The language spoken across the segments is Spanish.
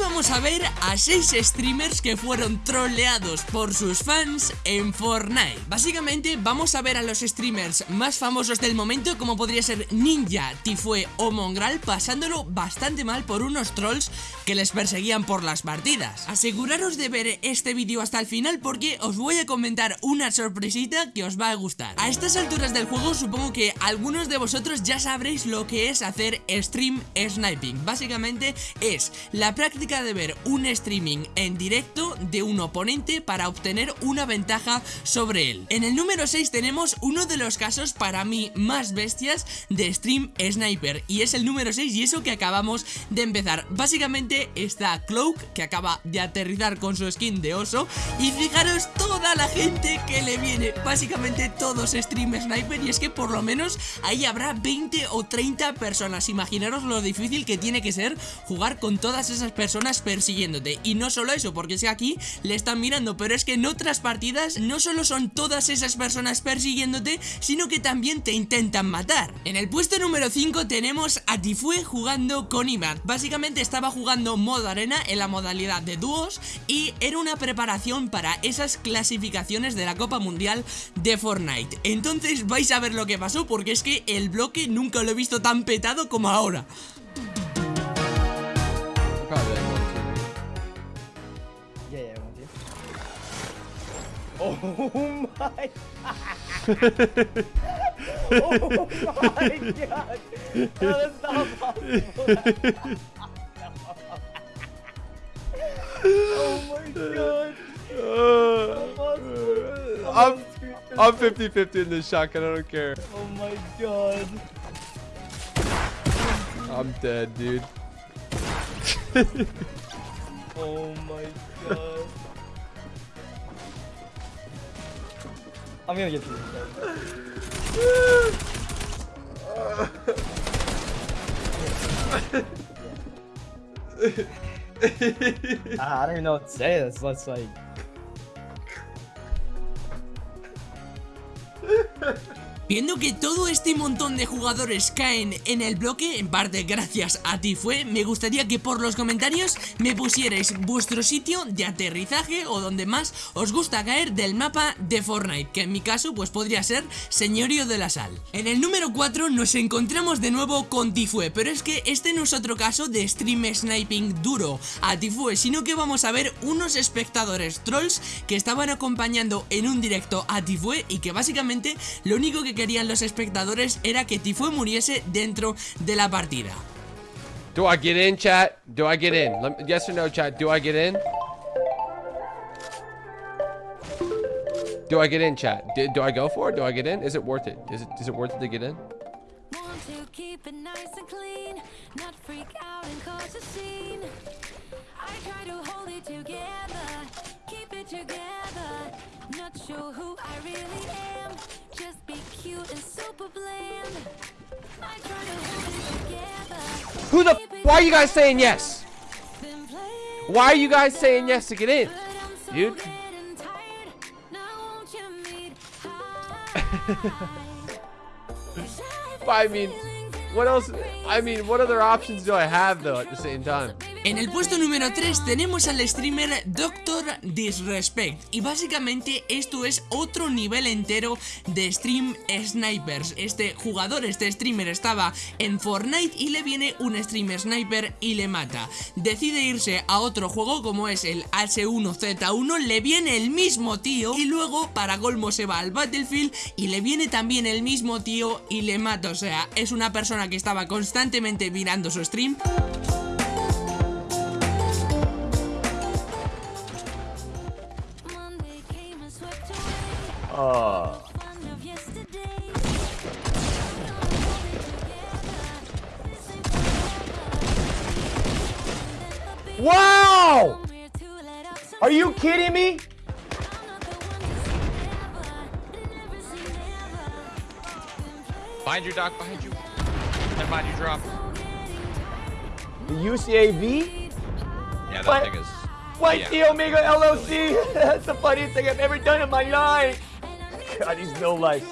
Vamos a ver a 6 streamers que fueron troleados por sus fans en Fortnite. Básicamente vamos a ver a los streamers más famosos del momento como podría ser Ninja, Tifue o Mongral pasándolo bastante mal por unos trolls que les perseguían por las partidas. Aseguraros de ver este vídeo hasta el final porque os voy a comentar una sorpresita que os va a gustar. A estas alturas del juego supongo que algunos de vosotros ya sabréis lo que es hacer stream sniping. Básicamente es la práctica de ver un streaming en directo de un oponente para obtener una ventaja sobre él. En el número 6 tenemos uno de los casos para mí más bestias de stream sniper y es el número 6 y eso que acabamos de empezar. Básicamente está Cloak que acaba de aterrizar con su skin de oso y fijaros toda la gente que le viene, básicamente todos stream sniper y es que por lo menos ahí habrá 20 o 30 personas. Imaginaros lo difícil que tiene que ser jugar con todas esas personas persiguiéndote. Y no solo eso, porque es que aquí le están mirando Pero es que en otras partidas no solo son todas esas personas persiguiéndote Sino que también te intentan matar. En el puesto número 5 tenemos a Tifue jugando con Imad Básicamente estaba jugando modo arena en la modalidad de dúos Y era una preparación para esas clasificaciones de la Copa Mundial de Fortnite. Entonces vais a ver lo que pasó porque es que el bloque nunca lo he visto tan petado como ahora Oh my god! Oh my god! That is not possible! oh my god! Uh, I'm I'm 50-50 in this shotgun, I don't care. Oh my god. I'm dead, dude. oh my god. I'm gonna get through ah, I don't even know what to say. That's, that's like. Viendo que todo este montón de jugadores caen en el bloque, en parte gracias a ti fue, me gustaría que por los comentarios me pusierais vuestro sitio de aterrizaje o donde más os gusta caer del mapa de Fortnite, que en mi caso pues podría ser Señorio de la Sal. En el número 4 nos encontramos de nuevo con Tifue, pero es que este no es otro caso de stream sniping duro a Tifue, sino que vamos a ver unos espectadores trolls que estaban acompañando en un directo a Tifue y que básicamente lo único que querían los espectadores era que Tifue muriese dentro de la partida. Do I get in, chat? Do I get in? Yes or no, chat? Do I get in? Do I get in, chat? Do, do I go for it? Do I get in? Is it worth it? Is it is it worth it to get in? Who the why are you guys saying yes? Why are you guys saying yes to get in? Dude. I mean, what else? I mean, what other options do I have though at the same time? En el puesto número 3 tenemos al streamer Doctor Disrespect y básicamente esto es otro nivel entero de stream snipers. Este jugador, este streamer estaba en Fortnite y le viene un streamer sniper y le mata. Decide irse a otro juego como es el H1Z1, le viene el mismo tío y luego para Golmo se va al Battlefield y le viene también el mismo tío y le mata. O sea, es una persona que estaba constantemente mirando su stream. Oh. Wow! Are you kidding me? Behind you, Doc, behind you. Never mind, you drop. The UCAV? Yeah, that what? thing is... What yeah. the Omega LLC? That's the funniest thing I've ever done in my life. God, he's no life.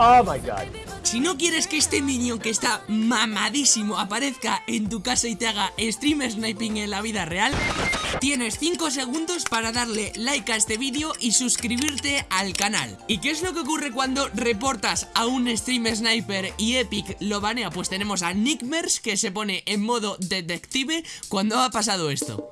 Oh my god. Si no quieres que este minion que está mamadísimo aparezca en tu casa y te haga stream sniping en la vida real, tienes 5 segundos para darle like a este vídeo y suscribirte al canal. ¿Y qué es lo que ocurre cuando reportas a un stream sniper y Epic lo banea? Pues tenemos a Nickmers que se pone en modo detective cuando ha pasado esto.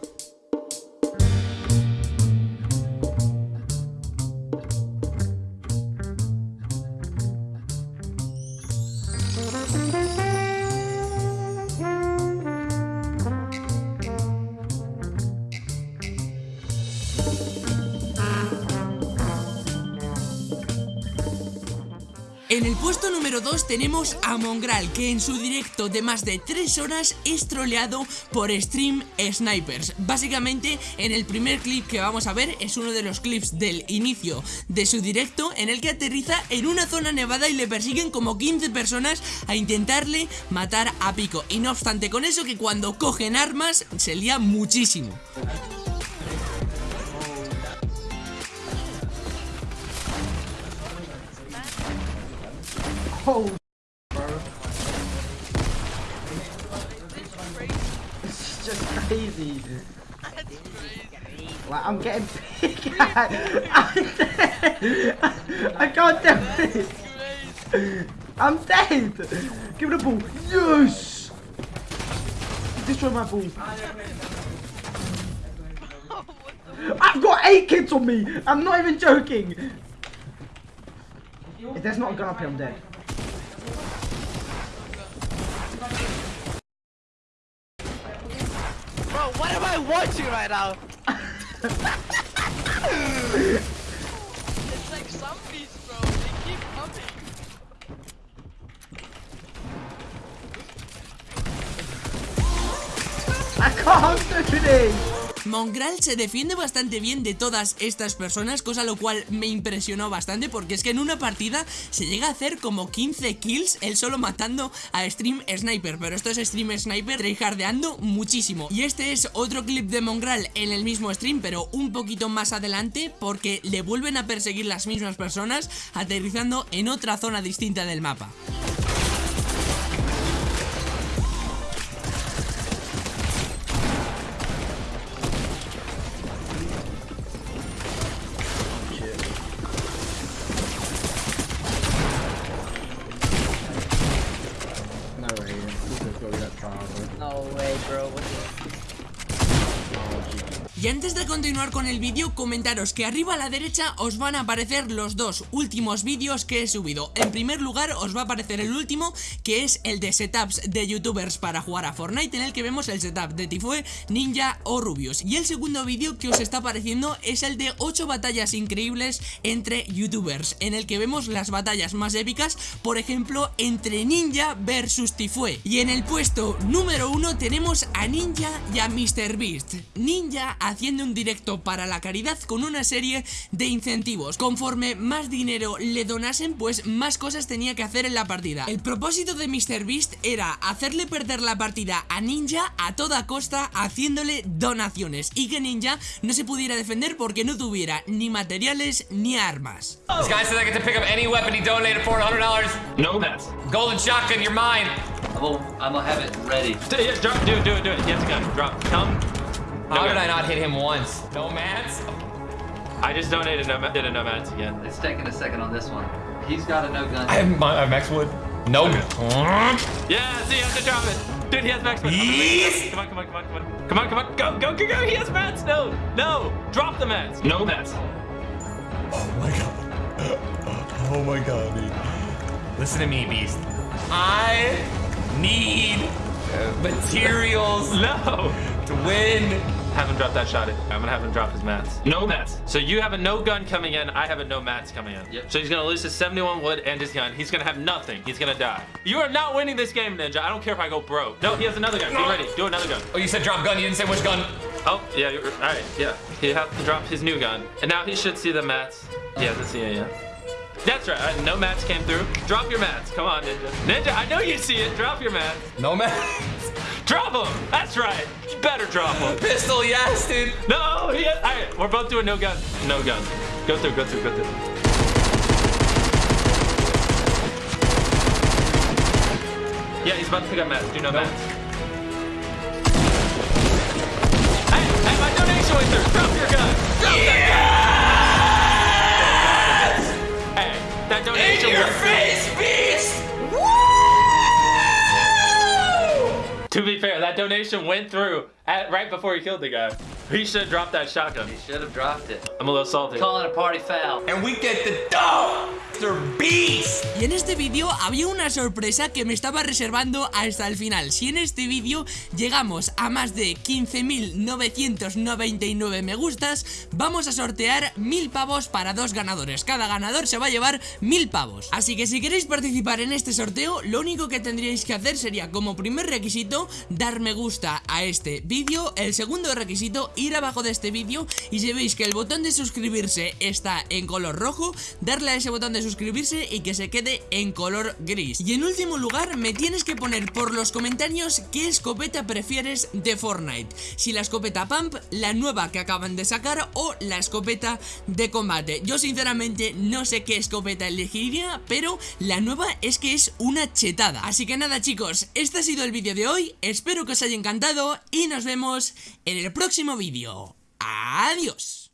En el puesto número 2 tenemos a Mongral, que en su directo de más de 3 horas es troleado por Stream Snipers. Básicamente, en el primer clip que vamos a ver es uno de los clips del inicio de su directo en el que aterriza en una zona nevada y le persiguen como 15 personas a intentarle matar a Pico. Y no obstante con eso que cuando cogen armas se lía muchísimo. Oh, bro. is just crazy. Like, I'm getting big. I can't do this. I'm dead. Give it a ball. Yes. Destroy my ball. I've got eight kids on me. I'm not even joking. If there's not a gun up here, I'm dead. Bro, what am I watching right now? it's like zombies, bro. They keep coming. I can't do this. Mongral se defiende bastante bien de todas estas personas, cosa lo cual me impresionó bastante porque es que en una partida se llega a hacer como 15 kills él solo matando a Stream Sniper, pero esto es Stream Sniper tryhardeando muchísimo. Y este es otro clip de Mongral en el mismo stream, pero un poquito más adelante porque le vuelven a perseguir las mismas personas aterrizando en otra zona distinta del mapa. bro. What's up? Y antes de continuar con el vídeo, comentaros que arriba a la derecha os van a aparecer los dos últimos vídeos que he subido. En primer lugar os va a aparecer el último, que es el de setups de youtubers para jugar a Fortnite, en el que vemos el setup de Tifue, Ninja o Rubius. Y el segundo vídeo que os está apareciendo es el de 8 batallas increíbles entre youtubers, en el que vemos las batallas más épicas, por ejemplo, entre Ninja versus Tifue. Y en el puesto número 1 tenemos a Ninja y a MrBeast. Ninja haciendo un directo para la caridad con una serie de incentivos. Conforme más dinero le donasen, pues más cosas tenía que hacer en la partida. El propósito de MrBeast era hacerle perder la partida a Ninja a toda costa haciéndole donaciones y que Ninja no se pudiera defender porque no tuviera ni materiales ni armas. This guy said I get to pick up any weapon he donated $400. No mats. Golden shotgun, you're mine. I'm gonna have it ready. Do, yeah, drop, do it, do it, do it. Gun. Drop. Come. How No did. I not hit him once? No mats? I just donated no, ma- did a no mats again. It's taking a second on this one. He's got a no gun. I have, my, I have max wood. No. Gun. Yeah, see, you have to drop it. Dude, he has max. Yes. Come on, come on, come on, come on. Come on, come on. Go, go, go, go. He has mats. No, no. Drop the mats. No mats. Oh my god. Oh my god, dude. Listen to me, Beast. I need uh, materials No. to win. Have him drop that shot. I'm gonna have him drop his mats. No mats. So you have a no gun coming in. I have a no mats coming in. Yep. So he's gonna lose his 71 wood and his gun. He's gonna have nothing. He's gonna die. You are not winning this game, Ninja. I don't care if I go broke. No, he has another gun. Get ready. Do another gun. Oh, you said drop gun. You didn't say which gun. Oh, yeah. You're, all right. Yeah. He has to drop his new gun, and now he should see the mats. Yeah, let's see it. Yeah. That's right. uh, No mats came through. Drop your mats. Come on, Ninja. Ninja, I know you see it. Drop your mats. No mats. Drop them. That's right. You better drop them. Pistol, yes, dude. No, has, all right, we're both doing no gun. No gun. Go through, go through, go through. Yeah, he's about to pick up mats. Do know mats? Hey, hey, my donation went through. Drop your gun. Drop that gun. donation. In your face, beast! Woo! To be fair, that donation went through. At, right before he killed the guy. He should have dropped that shotgun. He should have dropped it. I'm a little salty. Calling a party foul. And we get the dog. Mr. Beast. Y en este vídeo había una sorpresa que me estaba reservando hasta el final Si en este vídeo llegamos a más de 15.999 me gustas Vamos a sortear mil pavos para dos ganadores Cada ganador se va a llevar mil pavos Así que si queréis participar en este sorteo Lo único que tendríais que hacer sería como primer requisito Dar me gusta a este vídeo El segundo requisito ir abajo de este vídeo Y si veis que el botón de suscribirse está en color rojo Darle a ese botón de suscribirse y que se quede en color gris. Y en último lugar me tienes que poner por los comentarios qué escopeta prefieres de Fortnite. Si la escopeta Pump, la nueva que acaban de sacar o la escopeta de combate. Yo sinceramente no sé qué escopeta elegiría pero la nueva es que es una chetada. Así que nada chicos, este ha sido el vídeo de hoy, espero que os haya encantado y nos vemos en el próximo vídeo. Adiós